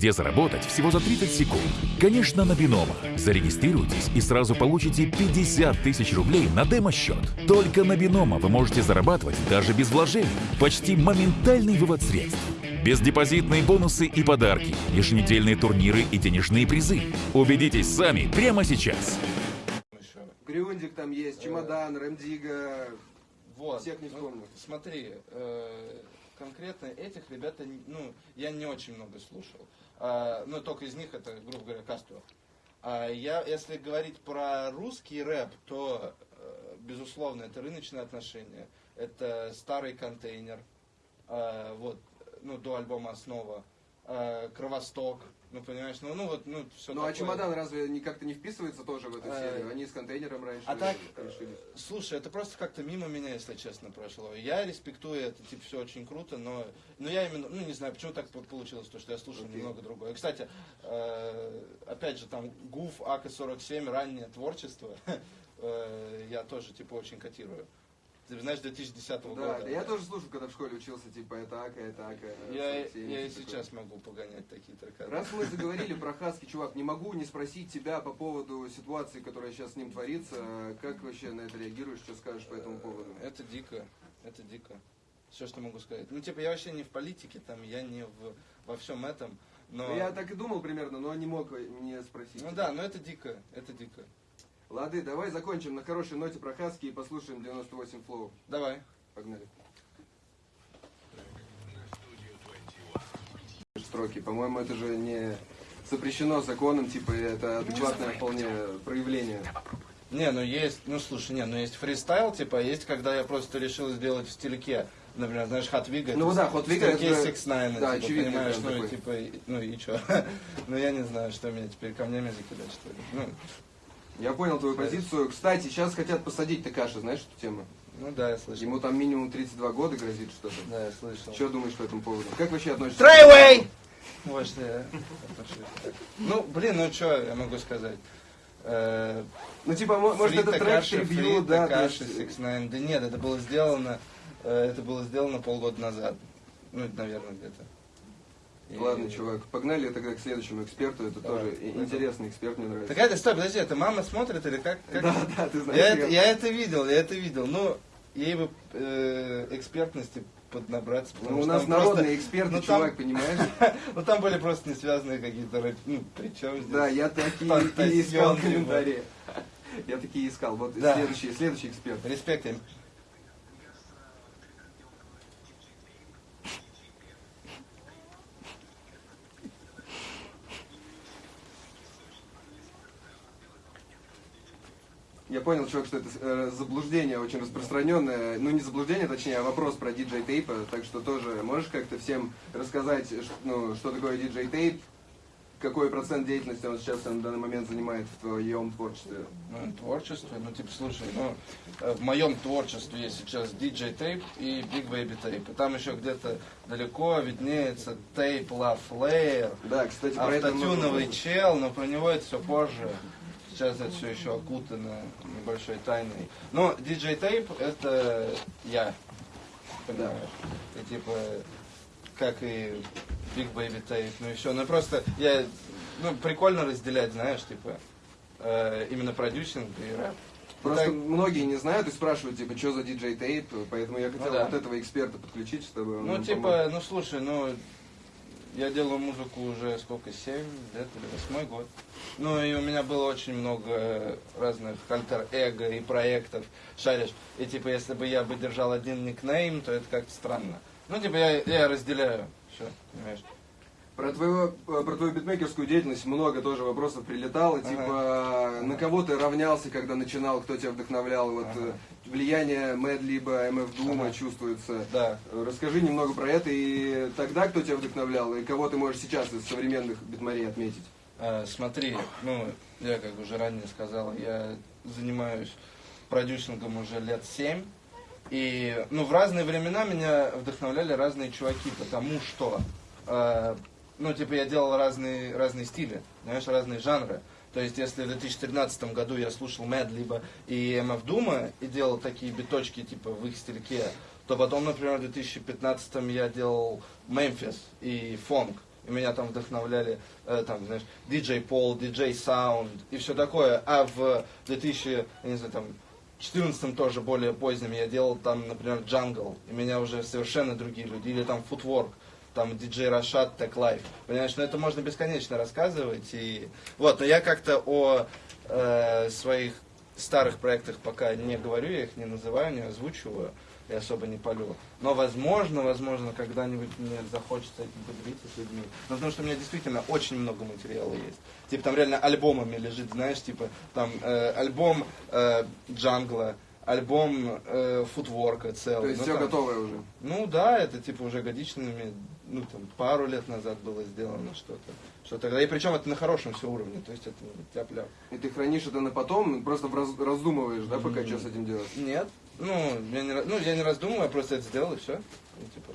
где заработать всего за 30 секунд. Конечно, на Бинома. Зарегистрируйтесь и сразу получите 50 тысяч рублей на демо-счет. Только на Бинома вы можете зарабатывать даже без вложений. Почти моментальный вывод средств. Бездепозитные бонусы и подарки, еженедельные турниры и денежные призы. Убедитесь сами прямо сейчас. Грюндик там есть, Чемодан, Ремдига. Вот. Всех не ну, вспомню. смотри, э, конкретно этих ребят, ну, я не очень много слушал. А, ну, только из них это, грубо говоря, Кастро. А я, если говорить про русский рэп, то, э, безусловно, это рыночные отношения, это старый контейнер, а, вот, ну, до альбома «Основа», а, «Кровосток», ну, понимаешь, ну, ну, вот, ну, все Ну а Чемодан разве не как-то не вписывается тоже в эту Э, серию? Они с контейнером раньше А так, решили. слушай, это просто как-то мимо меня, если честно, прошло. Я респектую это, типа, все очень круто, но, но я именно, ну, не знаю, почему так по- получилось, то, что я слушал Окей. немного другое. Кстати, э, опять же, там, ГУФ, АК-47, раннее творчество, э, я тоже, типа, очень котирую. Знаешь, 2010 Да, года. да, я тоже слушал, когда в школе учился, типа, это Ака, это Ака. Я, 47, я и типа сейчас могу погонять такие такое. Раз мы заговорили про Хаски, чувак, не могу не спросить тебя по поводу ситуации, которая сейчас с ним творится. Как вообще на это реагируешь, что скажешь по этому поводу? Это дико, это дико. Все, что могу сказать. Ну, типа, я вообще не в политике, там, я не в, во всем этом, но... Я так и думал примерно, но не мог не спросить. Ну да, но это дико, это дико. Лады, давай закончим на хорошей ноте про Хаски и послушаем 98 флоу. Давай. Погнали. Строки. По-моему, это же не запрещено законом, типа это адекватное вполне проявление. Не, ну есть, ну слушай, не, ну есть фристайл, типа, а есть, когда я просто решил сделать в стильке. Например, знаешь, Хатвига. Ну да, Hot Wig это... 6 9 да, типа, очевидный понимаешь, ну такой. типа, ну и чё? ну я не знаю, что меня теперь камнями закидать, что ли. Ну, Я понял твою позицию. Кстати, сейчас хотят посадить Такаши, знаешь эту тему? ну да, я слышал. Ему там минимум 32 года грозит что-то. Да, я слышал. Что думаешь по этому поводу? Как вообще относишься? Трейвей! Вот что я отношусь так. Ну, блин, ну что я могу сказать? Э, Ну, типа, мо- может, это трек трибью, да? Такаши, есть- 6 9 Да нет, это было сделано, э, это было сделано полгода назад. Ну, это, наверное, где-то. И- Ладно, чувак, погнали тогда к следующему эксперту. Это Давай, тоже пойдем. интересный эксперт, мне нравится. Так это, стой, подожди, это мама смотрит или как? как? Да, да, ты знаешь. я, я- это, я это видел, я это видел. Ну, ей бы э, экспертности поднабраться. Ну, у нас там просто- народные эксперты, ну, там- чувак, понимаешь? Ну, там были просто не связанные какие-то, ну, причем здесь? Да, я такие, искал типа. комментарии. Я такие искал. Вот следующий, следующий эксперт. Респект Я понял, чувак, что это э, заблуждение очень распространенное. Ну, не заблуждение, точнее, а вопрос про диджей тейпа. Так что тоже можешь как-то всем рассказать, ш- ну, что такое диджей тейп, какой процент деятельности он сейчас на данный момент занимает в твоем творчестве? Ну, творчество, ну, типа, слушай, ну, э, в моем творчестве есть сейчас DJ Tape и Big Baby Tape. И там еще где-то далеко виднеется Tape Love Layer, Да, кстати, про это автотюновый слышал. чел, но про него это все позже. Сейчас это все еще окутано небольшой тайной. Но DJ Tape это я, понимаешь? И типа, как и Big Baby Tape, ну все. Ну просто я, ну прикольно разделять, знаешь, типа, э, именно продюсинг и рэп. Просто Так- многие не знают и спрашивают, типа, что за диджей тейп, поэтому я хотел Ну да. вот этого эксперта подключить, чтобы он Ну, типа, помог. ну слушай, ну я делаю музыку уже сколько, 7 лет или 8 год. Ну и у меня было очень много разных альтер-эго и проектов, шаришь. И типа, если бы я бы держал один никнейм, то это как-то странно. Ну, типа, я, я разделяю все, понимаешь. Про, твою, про твою битмейкерскую деятельность много тоже вопросов прилетало. Ага. Типа, на кого ты равнялся, когда начинал, кто тебя вдохновлял? Вот Ага. э, влияние Мэд либо МФ Дума Ага. чувствуется. Да. Расскажи немного про это и тогда кто тебя вдохновлял, и кого ты можешь сейчас из современных битмарей отметить. Э, Смотри, ну, я как уже ранее сказал, я занимаюсь продюсингом уже лет семь. И, ну, в разные времена меня вдохновляли разные чуваки, потому что, э, ну, типа, я делал разные, разные стили, знаешь, разные жанры. То есть, если в 2013 году я слушал Mad либо и MF Дума и делал такие биточки, типа, в их стильке, то потом, например, в 2015 я делал Мемфис и фонг. И меня там вдохновляли, э, там, знаешь, DJ Пол, DJ Sound и все такое. А в 2000, я не знаю, там, 14 тоже более поздним я делал там, например, Jungle, и меня уже совершенно другие люди, или там Footwork, там диджей Рашад, Tech Life. Понимаешь, ну это можно бесконечно рассказывать. И... Вот, но я как-то о э, своих старых проектах пока не говорю, я их не называю, не озвучиваю и особо не полю. Но возможно, возможно, когда-нибудь мне захочется этим поделиться с людьми. Но потому что у меня действительно очень много материала есть. Типа там реально альбомами лежит, знаешь, типа там э, альбом э, Джангла, альбом э, футворка целый. То есть ну, все там- готовое уже. ну да, это типа уже годичными, ну там пару лет назад было сделано что-то. Что тогда. И причем это на хорошем все уровне, то есть это не тяп-ляп. И ты хранишь это на потом, просто раз- раздумываешь, да, пока Мгм. что с этим делать? Нет, ну я не, ну, я не раздумываю, я просто это сделал и все. Ну, типа,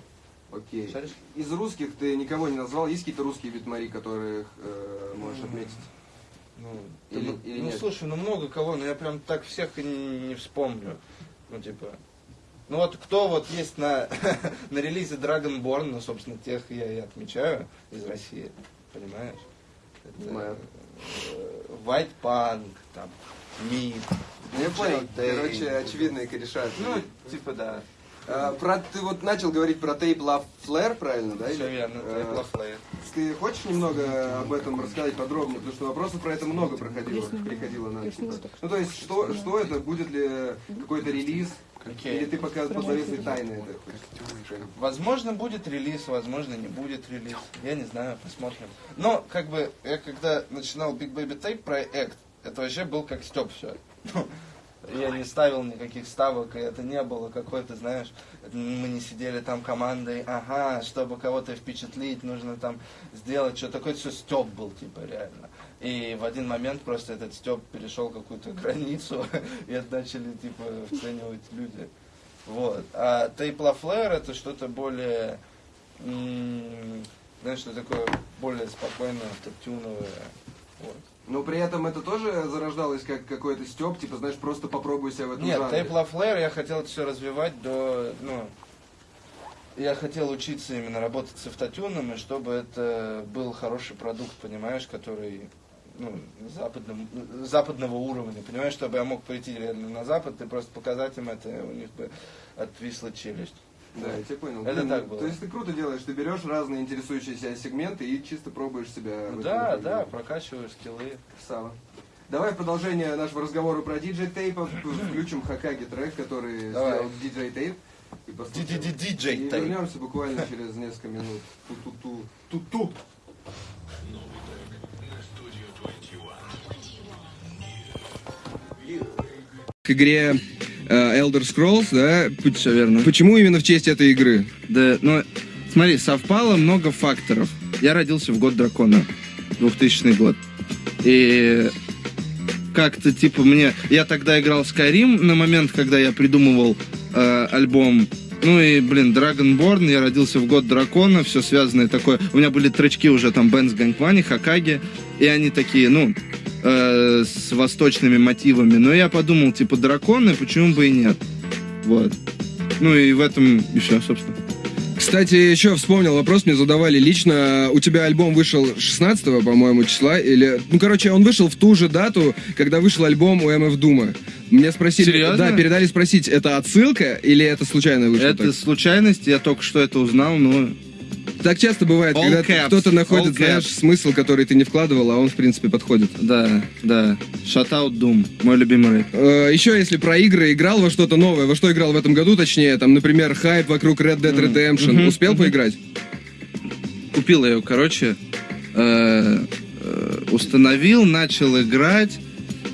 Окей. Шаришь? Из русских ты никого не назвал? Есть какие-то русские битмари, которых э, можешь М. отметить? ну, Или- ну, или ну, нет? слушай, ну много кого, но я прям так всех не, не вспомню. Ну, типа. Ну вот кто вот есть на, на релизе Dragonborn, ну, собственно, тех я и отмечаю из России, понимаешь? Это, Знаю. э, White Punk, там, Мид. Ну, я понял, короче, очевидные кореша. Ну, типа, да. А, про, ты вот начал говорить про тейп Love Flare, правильно, да? Все верно, Tape of Flare. Ты хочешь немного об этом рассказать подробнее? Потому что вопросов про это много проходило, приходило на. Ну, то есть, что, что это? Будет ли какой-то релиз? Окей. Или ты пока под завесой тайны это хочешь? Возможно, будет релиз, возможно, не будет релиз. Я не знаю, посмотрим. Но, как бы, я когда начинал Big Baby Tape проект, это вообще был как Степ все. Я не ставил никаких ставок, и это не было какой-то, знаешь, мы не сидели там командой, ага, чтобы кого-то впечатлить, нужно там сделать что-то. Такой все Степ был, типа, реально. И в один момент просто этот Степ перешел какую-то границу, и это начали, типа, оценивать люди. Вот. А Flare это что-то более, знаешь, что такое более спокойное, автотюновое. Вот. Но при этом это тоже зарождалось как какой-то степ, типа, знаешь, просто попробуй себя в этом Нет, жанре. Flare я хотел это все развивать до, ну, я хотел учиться именно работать с автотюном, и чтобы это был хороший продукт, понимаешь, который ну, западном, западного уровня, понимаешь, чтобы я мог пойти реально на Запад и просто показать им это, у них бы отвисла челюсть. Да, я тебя понял. Это Блин, так ну, было. То есть ты круто делаешь, ты берешь разные интересующие себя сегменты и чисто пробуешь себя. Ну да, да, прокачиваю скиллы. Красава. Давай в продолжение нашего разговора про диджей тейпов включим Хакаги трек, который Давай. сделал диджей тейп. И послушаем. И Tape. вернемся буквально через несколько минут. Ту-ту-ту. Ту-ту. К игре э, Elder Scrolls, да? Все верно. Почему именно в честь этой игры? Да, ну, смотри, совпало много факторов. Я родился в год дракона, 2000 год. И как-то, типа, мне... Я тогда играл в Skyrim на момент, когда я придумывал э, альбом. Ну и, блин, Dragonborn, я родился в год дракона, все связанное такое. У меня были тречки уже там Бенс Ганквани, Хакаги, и они такие, ну, э, с восточными мотивами. Но я подумал, типа, драконы, почему бы и нет? Вот. Ну и в этом и все, собственно. Кстати, еще вспомнил вопрос, мне задавали лично. У тебя альбом вышел 16 по-моему, числа, или... Ну, короче, он вышел в ту же дату, когда вышел альбом у МФ Дума. Мне спросили... Серьезно? Да, передали спросить, это отсылка или это случайно вышло Это так? случайность, я только что это узнал, но... Так часто бывает, All когда caps, кто-то находит, all знаешь, caps. смысл, который ты не вкладывал, а он, в принципе, подходит. Да, да. Shoutout Doom, мой любимый рэп. Э, Еще, если про игры играл во что-то новое, во что играл в этом году, точнее, там, например, хайп вокруг Red Dead Redemption, мгм, успел мгм. поиграть? Купил я ее, короче, э, э, установил, начал играть,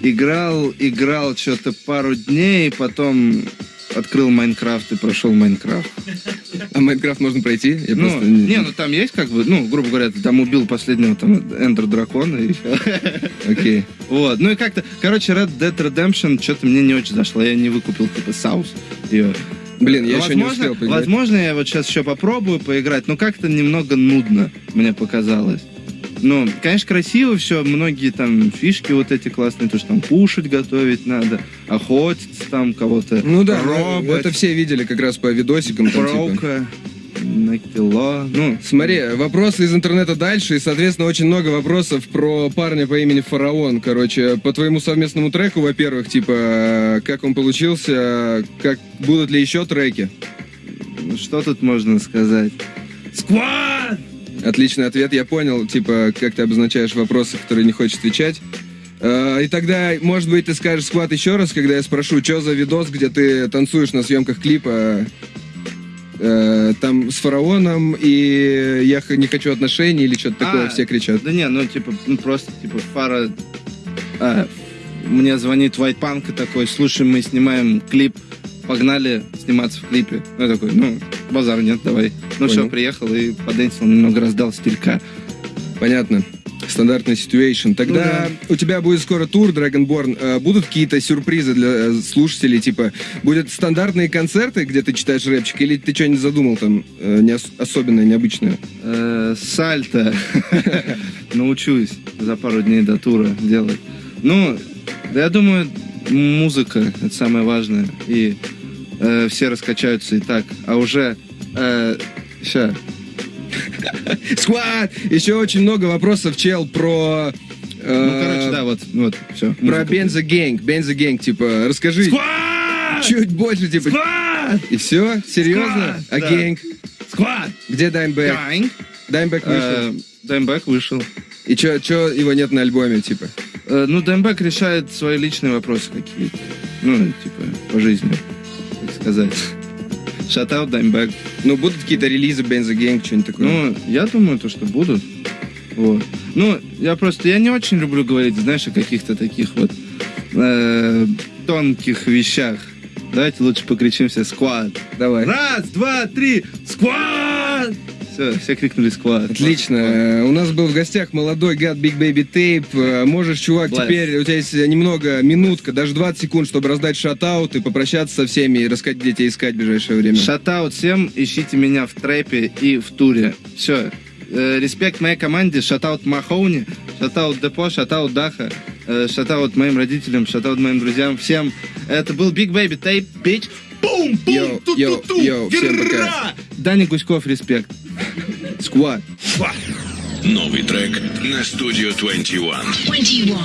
играл, играл что-то пару дней, потом открыл Minecraft и прошел Minecraft. А Minecraft можно пройти? Я Ну, просто не, ну там есть как бы, ну, грубо говоря, ты там убил последнего там Ender Дракона и всё. Окей. Вот, ну и как-то, короче, Red Dead Redemption что-то мне не очень зашло, я не выкупил, типа, sauce ее. Блин, я еще не Возможно- успел поиграть. Возможно, я вот сейчас еще попробую поиграть, но как-то немного нудно мне показалось. Ну, конечно, красиво все, многие там фишки вот эти классные, то, что там кушать готовить надо, охотиться там кого-то, Ну да, ну, робот, это все видели как раз по видосикам. Там, типа. броука. На кило. Ну, Смотри, вопросы из интернета дальше, и, соответственно, очень много вопросов про парня по имени Фараон. Короче, по твоему совместному треку, во-первых, типа, э, как он получился, как будут ли еще треки? ну, что тут можно сказать? Сквад! Отличный ответ, я понял, типа, как ты обозначаешь вопросы, которые не хочешь отвечать. Э, И тогда, может быть, ты скажешь сквад еще раз, когда я спрошу, что за видос, где ты танцуешь на съемках клипа э, там с фараоном, и я не хочу отношений или что-то такое, А, все кричат. Да не, ну типа, ну просто типа Фара а, мне звонит White Punk и такой, слушай, мы снимаем клип, погнали сниматься в клипе. Ну, я такой, ну, базар нет, давай. Ну все, приехал и подэнсил, немного раздал стилька. Понятно. Стандартная ситуация. Тогда у тебя будет скоро тур Dragonborn. Э, Будут какие-то сюрпризы для э, слушателей? Типа, будут стандартные концерты, где ты читаешь рэпчик, или ты что-нибудь задумал там э, не ос- особенное, необычное? Сальто. Научусь за пару дней до тура делать. Ну, да я думаю, музыка это самое важное. И э, все раскачаются и так. А уже э, ща. Squad! Еще очень много вопросов, чел, про... э, Ну, короче, да, вот, вот, все. Про Benzo Gang, типа, расскажи Squad! чуть больше, типа, Squad! и все? Серьезно? Squad, А да. Gang? Squad! Где Даймбэк? Дайнг. Даймбэк вышел. Даймбэк вышел. И чё, чё его нет на альбоме, типа? Э, Ну, Даймбэк решает свои личные вопросы какие-то. Ну, типа, по жизни, сказать. Шатаут Даймбэк. Ну, будут какие-то релизы Бенза Гэнг, что-нибудь такое? Ну, я думаю, то, что будут. Вот. Ну, я просто, я не очень люблю говорить, знаешь, о каких-то таких вот э, тонких вещах. Давайте лучше покричим все «Сквад». давай. Раз, два, три, «Сквад!» Все, все крикнули «Сквад». Отлично. Э, У нас был в гостях молодой гад Big Baby Tape. Э, Можешь, чувак, Блэс. теперь у тебя есть немного, минутка, даже 20 секунд, чтобы раздать shoutout и попрощаться со всеми и рассказать, где тебя искать в ближайшее время. Shoutout всем, ищите меня в trap е и в туре. Все. Респект моей команде, shoutout Махоуни, shoutout Депо, shoutout Даха, э, shoutout моим родителям, shoutout моим друзьям, всем. Это был Big Baby Tape, bitch. Бум, бум, Йоу, ту йоу, ту ту йоу, всем пока. Даня Гуськов, респект. Squad. Новый трек на студию 21. 21.